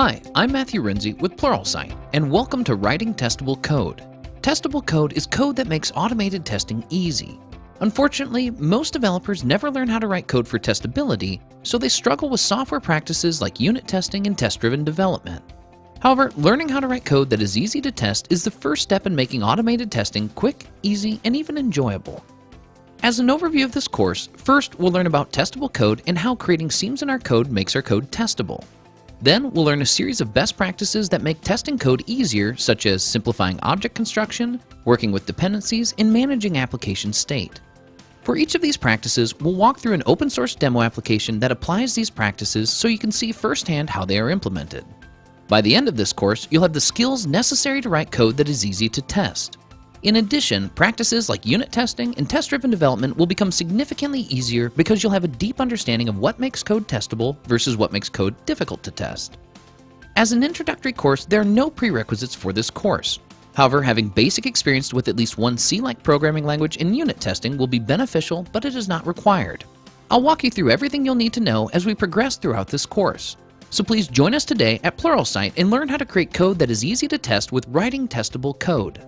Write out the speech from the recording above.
Hi, I'm Matthew Renze with Pluralsight, and welcome to Writing Testable Code. Testable code is code that makes automated testing easy. Unfortunately, most developers never learn how to write code for testability, so they struggle with software practices like unit testing and test-driven development. However, learning how to write code that is easy to test is the first step in making automated testing quick, easy, and even enjoyable. As an overview of this course, first we'll learn about testable code and how creating seams in our code makes our code testable. Then we'll learn a series of best practices that make testing code easier, such as simplifying object construction, working with dependencies, and managing application state. For each of these practices, we'll walk through an open source demo application that applies these practices so you can see firsthand how they are implemented. By the end of this course, you'll have the skills necessary to write code that is easy to test. In addition, practices like unit testing and test-driven development will become significantly easier because you'll have a deep understanding of what makes code testable versus what makes code difficult to test. As an introductory course, there are no prerequisites for this course. However, having basic experience with at least one C-like programming language in unit testing will be beneficial, but it is not required. I'll walk you through everything you'll need to know as we progress throughout this course. So please join us today at Pluralsight and learn how to create code that is easy to test with writing testable code.